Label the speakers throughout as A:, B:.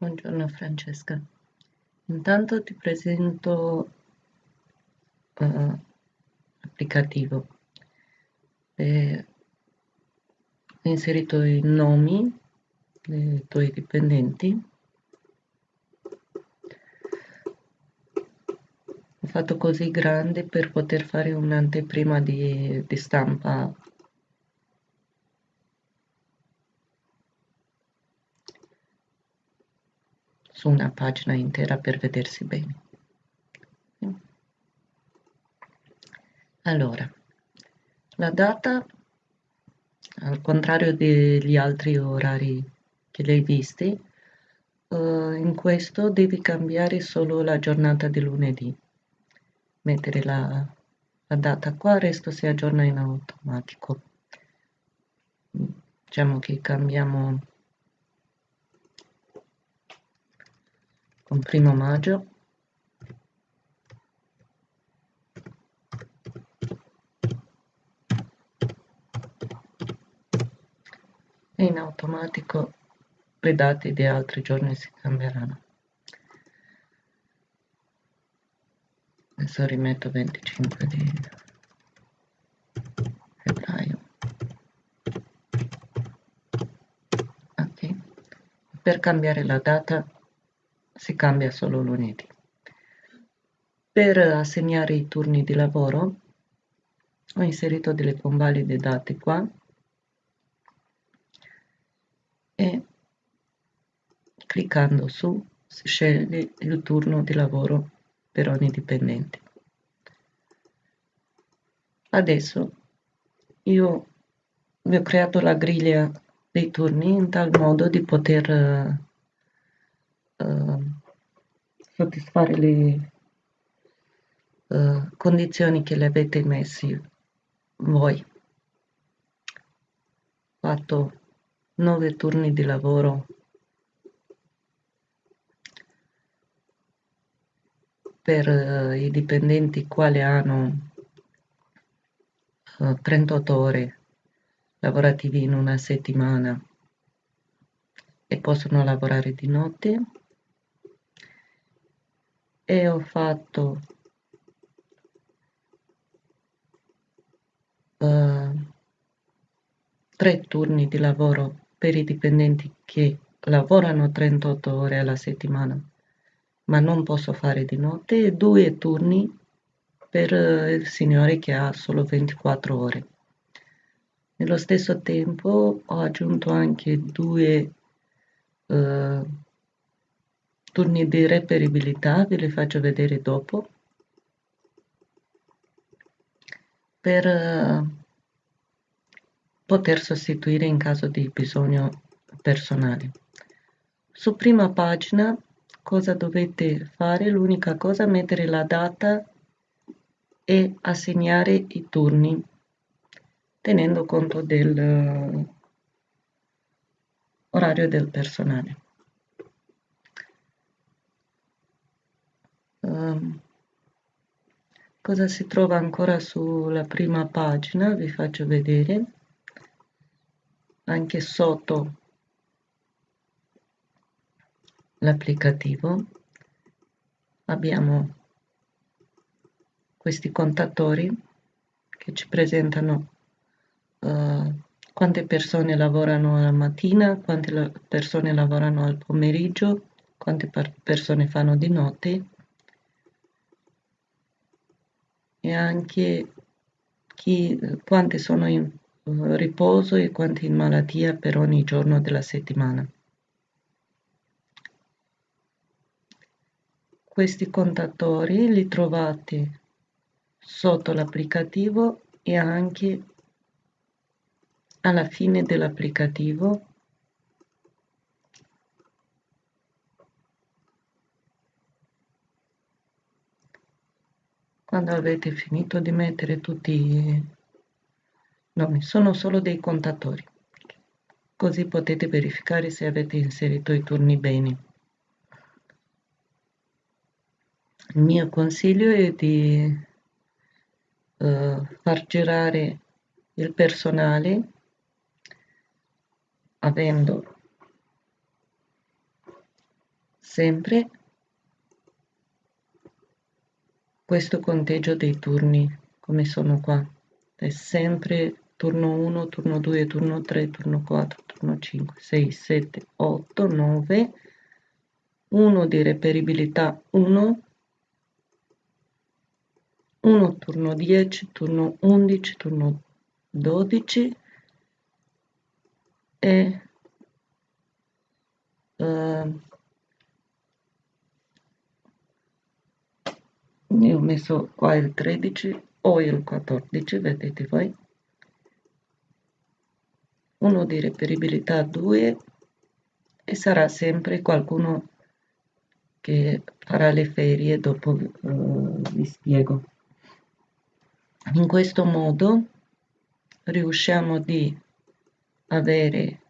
A: Buongiorno Francesca. Intanto ti presento uh, applicativo. E ho inserito i nomi dei tuoi dipendenti. Ho fatto così grande per poter fare un'anteprima di, di stampa su una pagina intera per vedersi bene. Allora, la data, al contrario degli altri orari che li hai visti, uh, in questo devi cambiare solo la giornata di lunedì. Mettere la, la data qua, il resto si aggiorna in automatico. Diciamo che cambiamo con primo maggio. E in automatico le date di altri giorni si cambieranno. Adesso rimetto 25 di febbraio. Ok. Per cambiare la data si cambia solo lunedì. Per assegnare i turni di lavoro ho inserito delle convalide date qua e cliccando su si sceglie il turno di lavoro per ogni dipendente. Adesso io vi ho creato la griglia dei turni in tal modo di poter uh, soddisfare le uh, condizioni che le avete messi voi. Fatto nove turni di lavoro per uh, i dipendenti quali hanno uh, 38 ore lavorativi in una settimana e possono lavorare di notte e ho fatto uh, tre turni di lavoro per i dipendenti che lavorano 38 ore alla settimana ma non posso fare di notte e due turni per uh, il signore che ha solo 24 ore. Nello stesso tempo ho aggiunto anche due uh, turni di reperibilità ve li faccio vedere dopo. Per eh, poter sostituire in caso di bisogno personale. Su prima pagina cosa dovete fare? L'unica cosa mettere la data e assegnare i turni tenendo conto del uh, orario del personale um, cosa si trova ancora sulla prima pagina vi faccio vedere. Anche sotto l'applicativo abbiamo questi contatori che ci presentano uh, quante persone lavorano alla mattina, quante la persone lavorano al pomeriggio, quante persone fanno di notte e anche chi, quante sono in eh, riposo e quante in malattia per ogni giorno della settimana. Questi contatori li trovate sotto l'applicativo e anche alla fine dell'applicativo quando avete finito di mettere tutti i nomi sono solo dei contatori. Così potete verificare se avete inserito i turni bene. Il mio consiglio è di uh, far girare il personale avendo sempre questo conteggio dei turni come sono qua è sempre turno 1 turno 2 turno 3 turno 4 turno 5 6 7 8 9 1 di reperibilità 1 1 turno 10 turno 11 turno 12 e uh, io ho messo qua il 13 o il 14 vedete voi. Uno di reperibilità 2 e sarà sempre qualcuno che farà le ferie dopo uh, vi spiego. In questo modo riusciamo di avere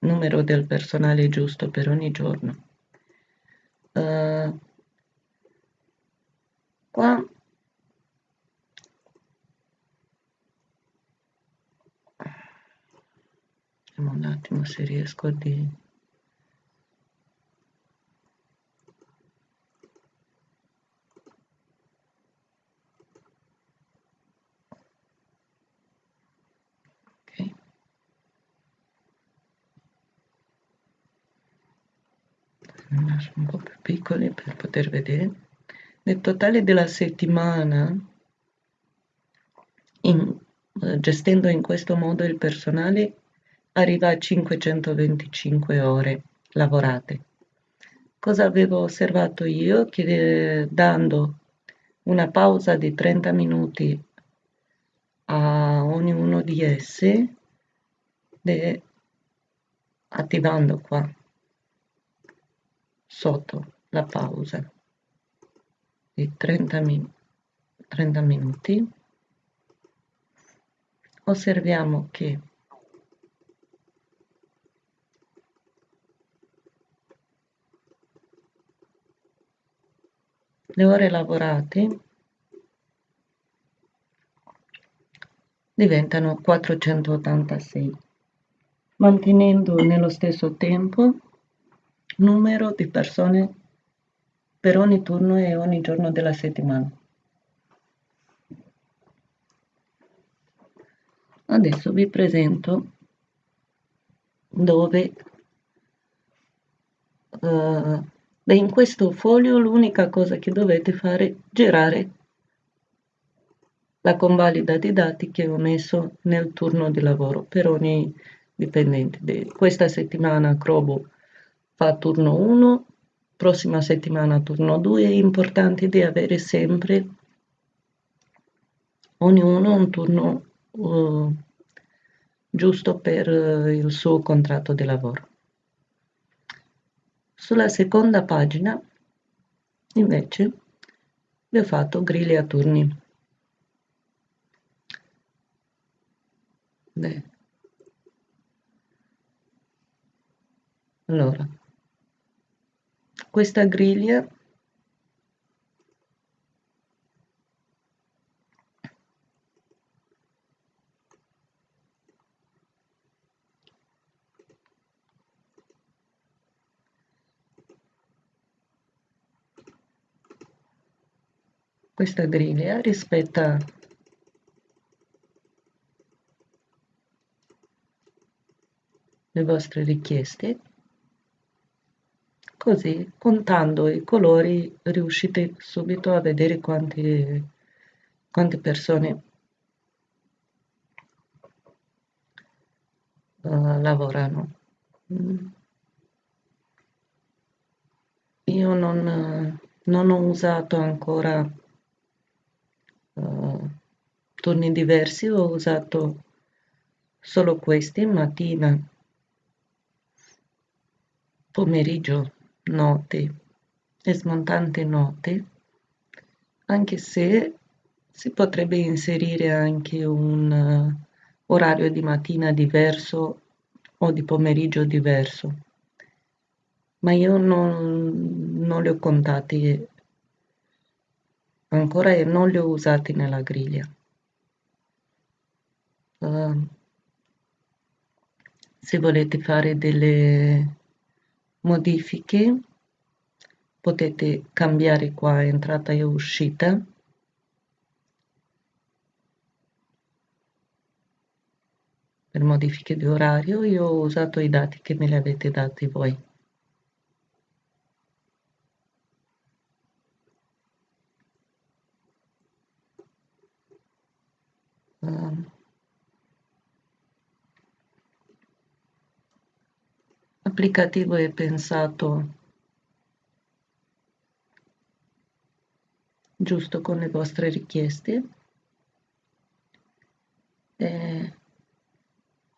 A: numero del personale giusto per ogni giorno. Uh, qua. Vediamo un attimo se riesco a dire un po' più piccoli per poter vedere nel totale della settimana in, eh, gestendo in questo modo il personale arriva a 525 ore lavorate. Cosa avevo osservato io? Che eh, dando una pausa di 30 minuti a ognuno di essi de, attivando qua sotto la pausa di 30, min 30 minuti. Osserviamo che le ore lavorate diventano 486 mantenendo nello stesso tempo numero di persone per ogni turno e ogni giorno della settimana. Adesso vi presento dove uh, in questo foglio l'unica cosa che dovete fare è girare la convalida di dati che ho messo nel turno di lavoro per ogni dipendente. Questa settimana Crobo fa turno 1, prossima settimana turno 2, è importante di avere sempre ognuno un turno uh, giusto per uh, il suo contratto di lavoro. Sulla seconda pagina invece vi ho fatto griglie a turni. Beh. Allora, questa griglia. Questa griglia rispetta le vostre richieste Così, contando i colori, riuscite subito a vedere quante, quante persone uh, lavorano. Mm. Io non, non, ho usato ancora uh, turni diversi, ho usato solo questi, mattina, pomeriggio note e smontante note, anche se si potrebbe inserire anche un uh, orario di mattina diverso o di pomeriggio diverso, ma io non, non li ho contati ancora e non li ho usati nella griglia. Uh, se volete fare delle modifiche. Potete cambiare qua entrata e uscita. Per modifiche di orario io ho usato i dati che me li avete dati voi. Um, applicativo è pensato? Giusto con le vostre richieste? E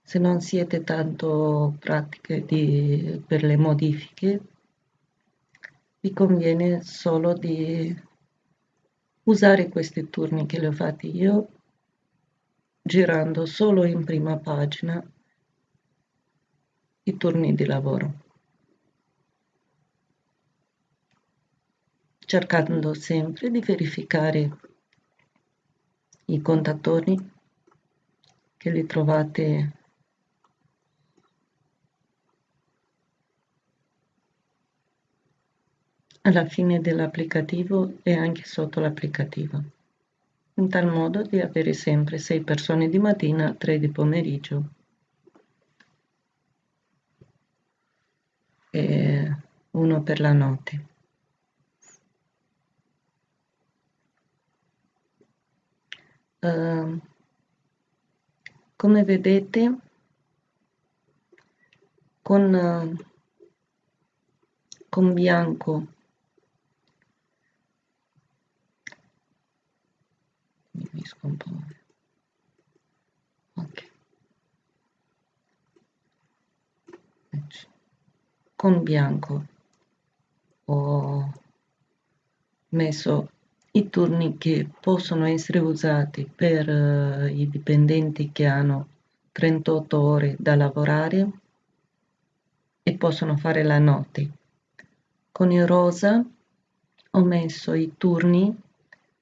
A: se non siete tanto pratiche di, per le modifiche vi conviene solo di usare questi turni che li ho fatti io girando solo in prima pagina i turni di lavoro. Cercando sempre di verificare i contatori che li trovate alla fine dell'applicativo e anche sotto l'applicativo in tal modo di avere sempre 6 persone di mattina, 3 di pomeriggio e uno per la notte. Uh, come vedete con, uh, con bianco mi scompone ok con bianco ho messo i turni che possono essere usati per uh, i dipendenti che hanno 38 ore da lavorare e possono fare la notte. Con il rosa ho messo i turni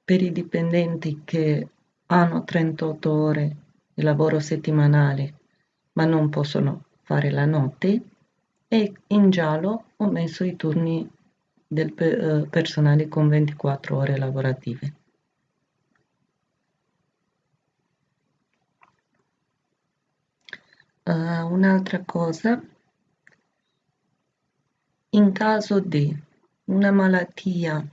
A: per i dipendenti che hanno 38 ore di lavoro settimanale ma non possono fare la notte e in giallo ho messo i turni del eh, personale con 24 ore lavorative. Uh, un'altra cosa, in caso di una malattia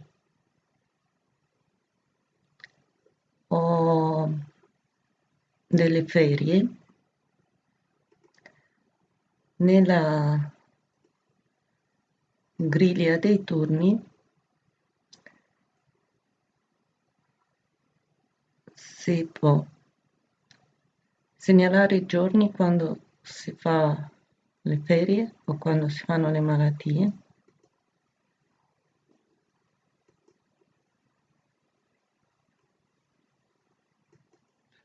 A: o delle ferie, nella griglia dei turni si può segnalare i giorni quando si fa le ferie o quando si fanno le malattie.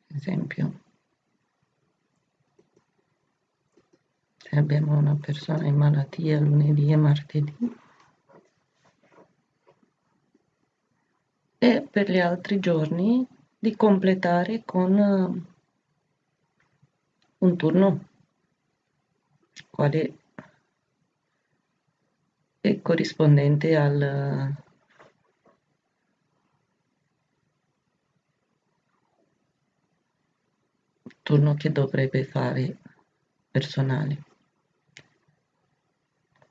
A: Esempio abbiamo una persona in malattia lunedì e martedì. E per gli altri giorni di completare con eh, un turno. Quale è corrispondente al turno che dovrebbe fare personale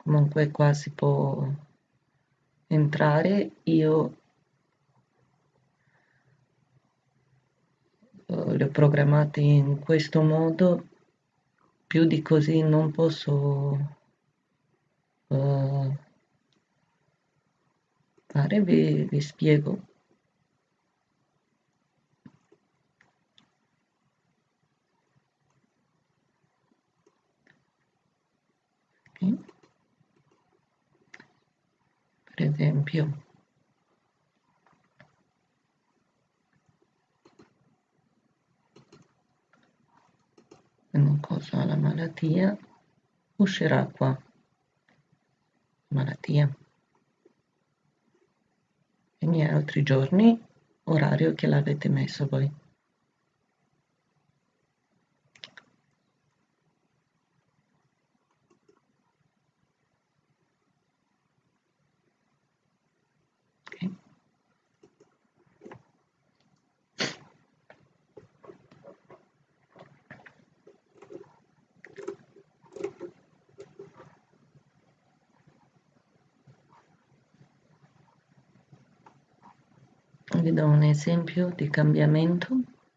A: comunque qua si può entrare. Io eh, le ho programmate in questo modo. Più di così non posso uh, fare vi, vi spiego. Okay. Esempio. Cosa la malattia. Uscirà qua. Malattia. I miei altri giorni orario che l'avete messo voi vi do un esempio di cambiamento?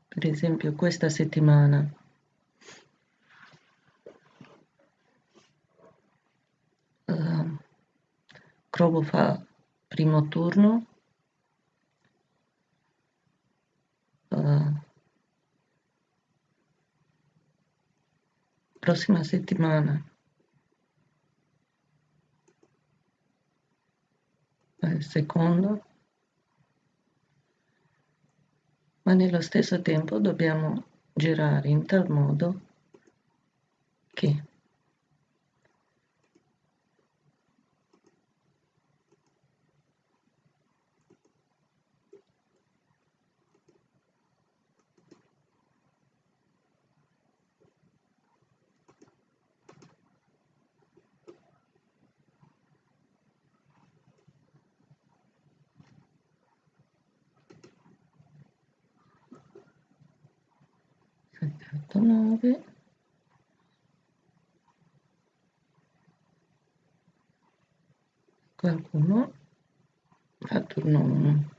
A: Per esempio questa settimana. Uh, fa primo turno. Uh, prossima settimana. Il secondo ma nello stesso tempo dobbiamo girare in tal modo che 9 qualcuno? Fa turno 1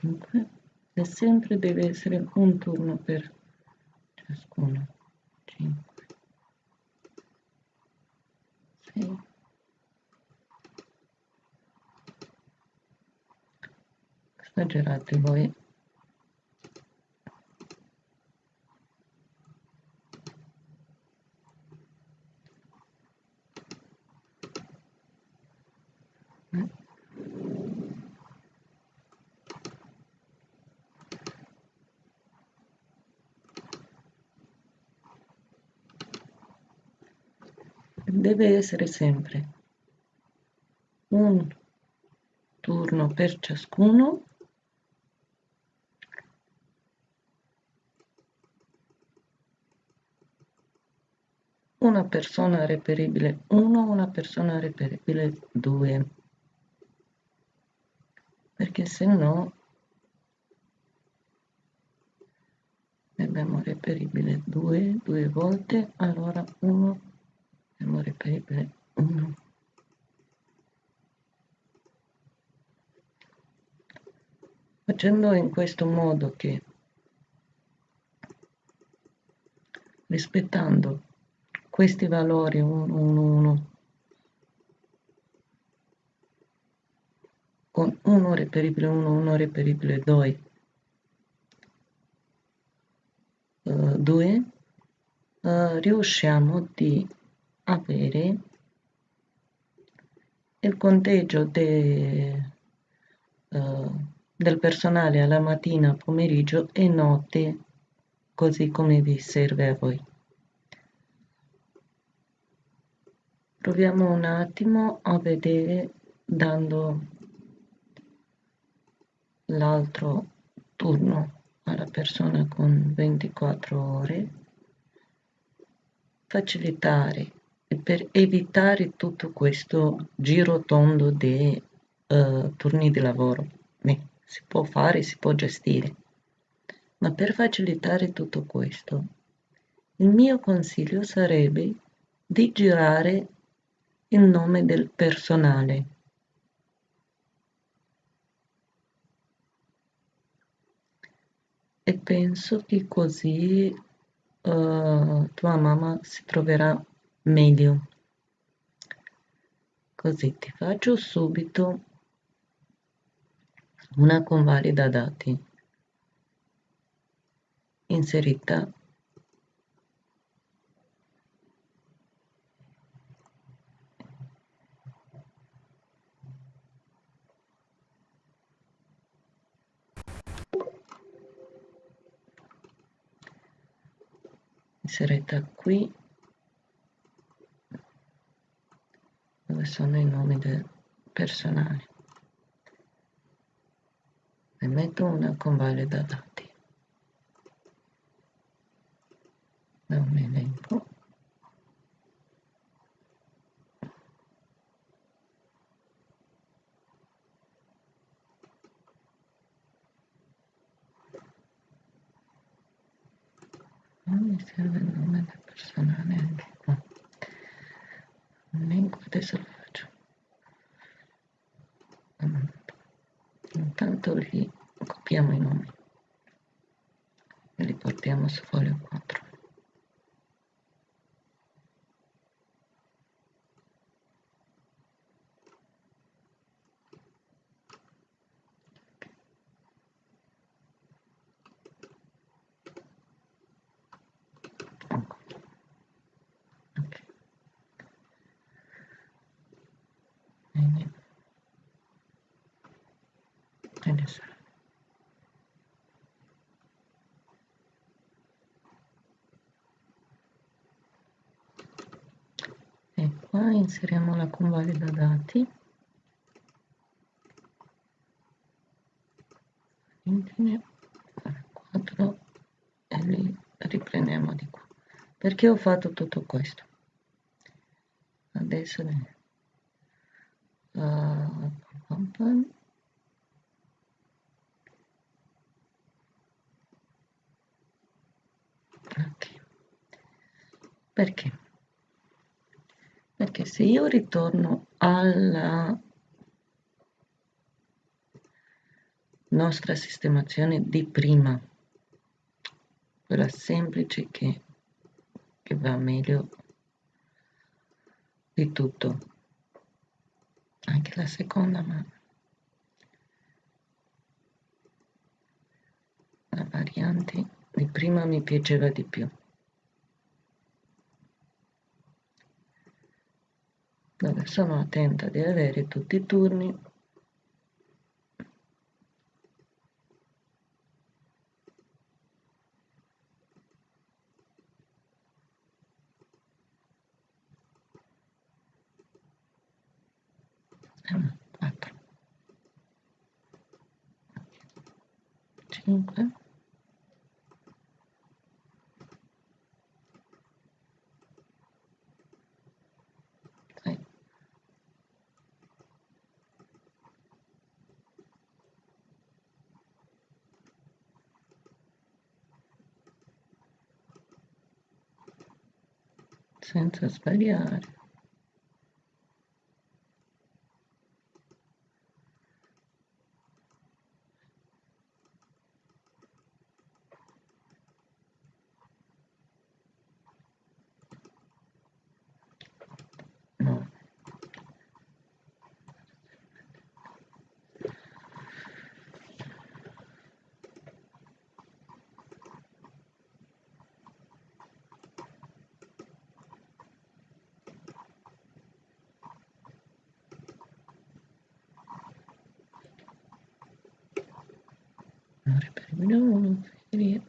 A: 5 e sempre deve essere un turno per ciascuno. 5 6 esagerate voi deve essere sempre un turno per ciascuno. Una persona reperibile 1 una persona reperibile 2 perché se no abbiamo reperibile 2 due volte allora 1 reperibile 1 facendo in questo modo che rispettando questi valori 1 1 1 con 1 reperibile 1 1 reperibile 2 uh, 2 uh, riusciamo di avere il conteggio de, uh, del personale alla mattina, pomeriggio e notte, così come vi serve a voi. Proviamo un attimo a vedere dando l'altro turno alla persona con 24 ore facilitare e per evitare tutto questo giro tondo di uh, turni di lavoro. Beh, si può fare, si può gestire. Ma per facilitare tutto questo, il mio consiglio sarebbe di girare il nome del personale. E penso che così uh, tua mamma si troverà meglio. Così ti faccio subito una convalida dati. inserita inserita qui dove sono i nomi dei personali e metto una convalida dati da un elenco non mi serve il nome del personale anche qua elenco adesso lo faccio intanto li copiamo i nomi e li portiamo su foglio 4 adesso e qua inseriamo la convalida dati. Infine 4 e li riprendiamo di qua. Perché ho fatto tutto questo? Adesso uh, pam pam, ok perché? Perché se io ritorno alla nostra sistemazione di prima quella semplice che, che va meglio di tutto anche la seconda ma la variante di prima mi piaceva di più dove sono attenta di avere tutti i turni. Quattro. Cinque senza sbagliare no Ora prendo uno e via.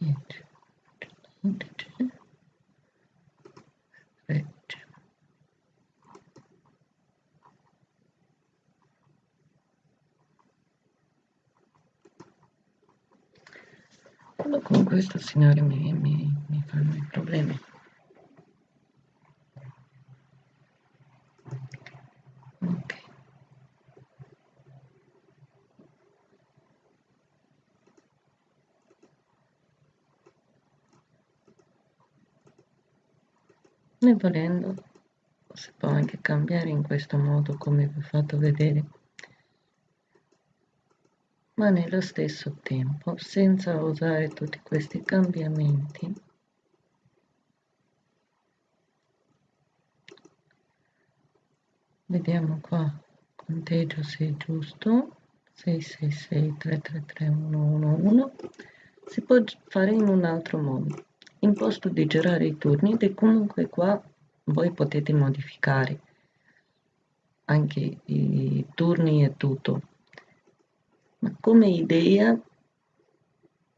A: Niente. Indice. Regge. Quello con questo signore mi, mi, mi fanno i problemi. Ok. E volendo si può anche cambiare in questo modo come vi ho fatto vedere ma nello stesso tempo senza usare tutti questi cambiamenti vediamo qua conteggio se è giusto 666 333 111 si può fare in un altro modo. In posto di girare i turni e comunque qua voi potete modificare anche i turni e tutto ma come idea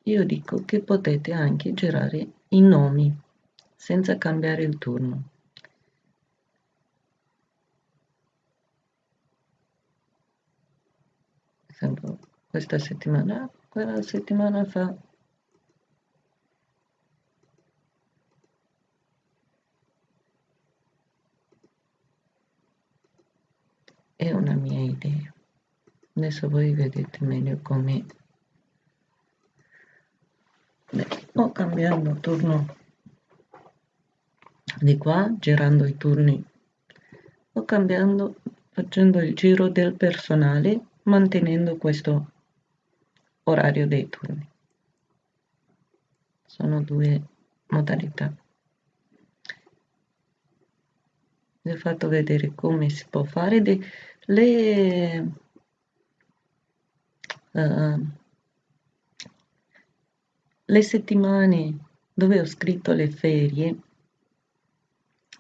A: io dico che potete anche girare i nomi senza cambiare il turno. Esempio questa settimana quella settimana fa. È una mia idea adesso voi vedete meglio come o cambiando turno di qua girando i turni. O cambiando facendo il giro del personale mantenendo questo orario dei turni. Sono due modalità. Vi ho fatto vedere come si può fare. Le le settimane dove ho scritto le ferie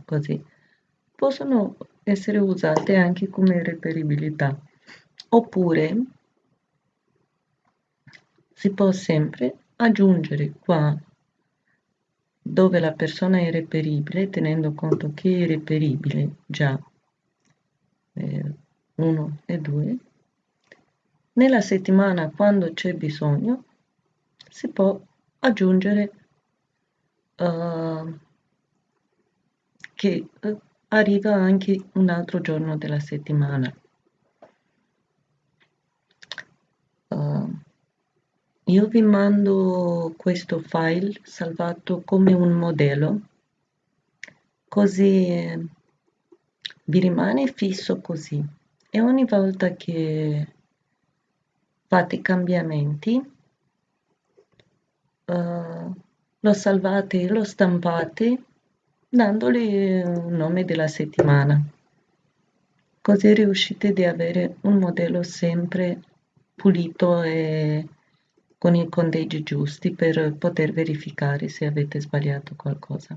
A: così possono essere usate anche come reperibilità. Oppure si può sempre aggiungere qua dove la persona è reperibile tenendo conto che è reperibile già 1 eh, e 2 nella settimana quando c'è bisogno si può aggiungere uh, che uh, arriva anche un altro giorno della settimana. Uh, io vi mando questo file salvato come un modello, così vi rimane fisso così e ogni volta che fate cambiamenti uh, lo salvate e lo stampate dandogli un nome della settimana. Così riuscite ad avere un modello sempre pulito e con i conteggi giusti per poter verificare se avete sbagliato qualcosa.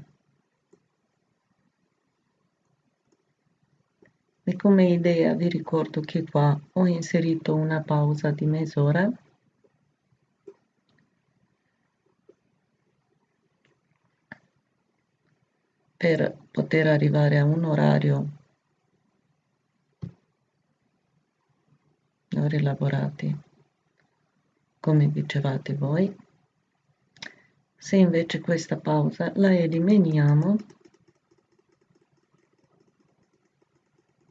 A: E come idea vi ricordo che qua ho inserito una pausa di mezz'ora. Per poter arrivare a un orario ore lavorati come dicevate voi. Se invece questa pausa la eliminiamo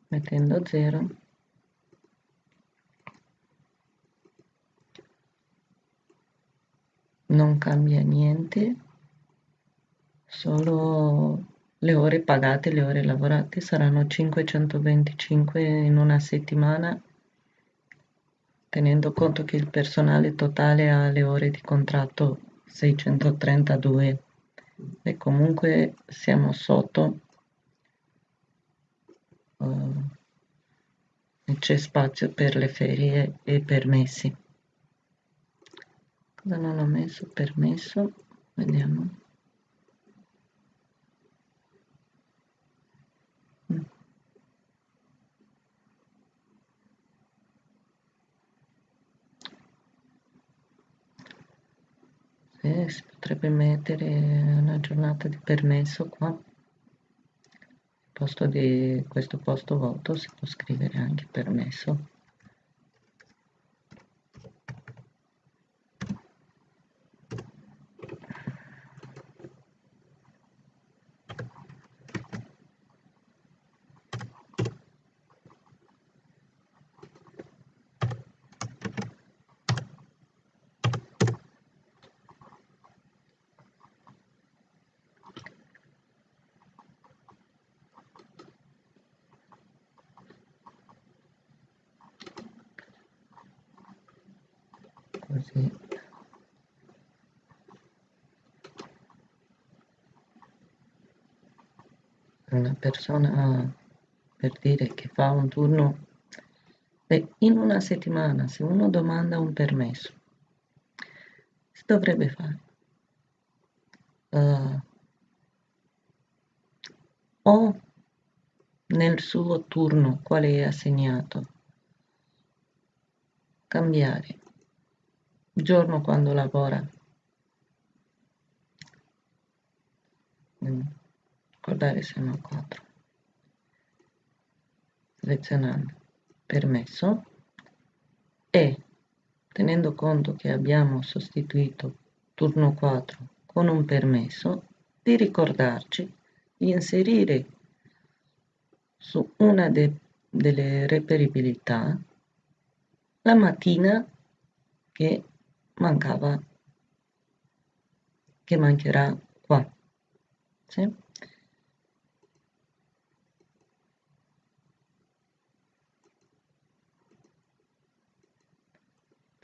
A: mettendo 0 non cambia niente solo le ore pagate, le ore lavorate saranno 525 in una settimana, tenendo conto che il personale totale ha le ore di contratto 632 e comunque siamo sotto c'è spazio per le ferie e permessi. Cosa non ho messo? Permesso, vediamo. eh, si potrebbe mettere una giornata di permesso qua posto di questo posto voto si può scrivere anche permesso così una persona per dire che fa un turno Beh, in una settimana, se uno domanda un permesso, si dovrebbe fare? Uh, o nel suo turno quale è assegnato, cambiare giorno quando lavora, guardare se no 4, selezionando permesso e tenendo conto che abbiamo sostituito turno 4 con un permesso di ricordarci di inserire su una de delle reperibilità la mattina che mancava che mancherà qua sì?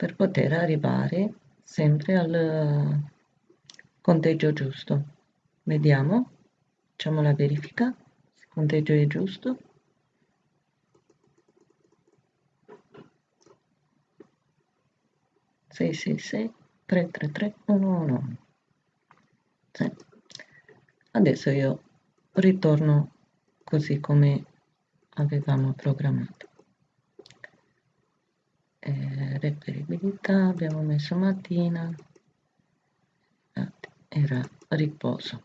A: per poter arrivare sempre al conteggio giusto. Vediamo, facciamo la verifica, se il conteggio è giusto. Sei, sei, sei, tre, tre, tre, uno, uno. Sì. Adesso io ritorno così come avevamo programmato eh, reperibilità abbiamo messo mattina era riposo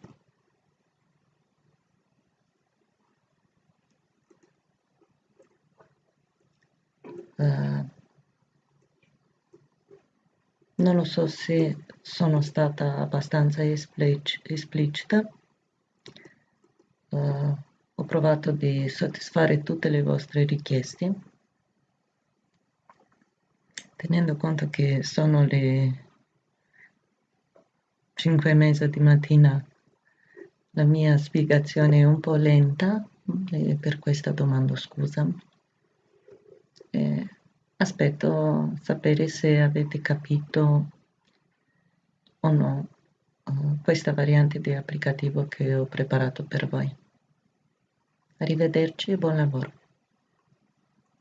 A: uh, non lo so se sono stata abbastanza esplic esplicita. Uh, ho provato di soddisfare tutte le vostre richieste tenendo conto che sono le 5 e mezza di mattina. La mia spiegazione è un po' lenta e per questo domando scusa. E aspetto sapere se avete capito o no uh, questa variante di applicativo che ho preparato per voi. Arrivederci e buon lavoro